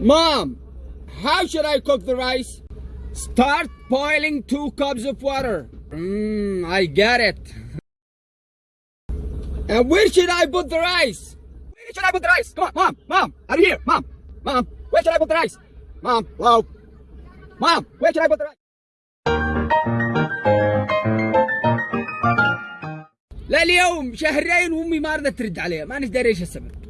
Mom, how should I cook the rice? Start boiling two cups of water. Mmm, I get it. And where should I put the rice? Where should I put the rice? Come on, Mom, Mom, are you here? Mom, Mom, where should I put the rice? Mom, hello? Mom, where should I put the rice? لا اليوم شهرين وامي ما رضت ترد عليها ما داري ايش السبب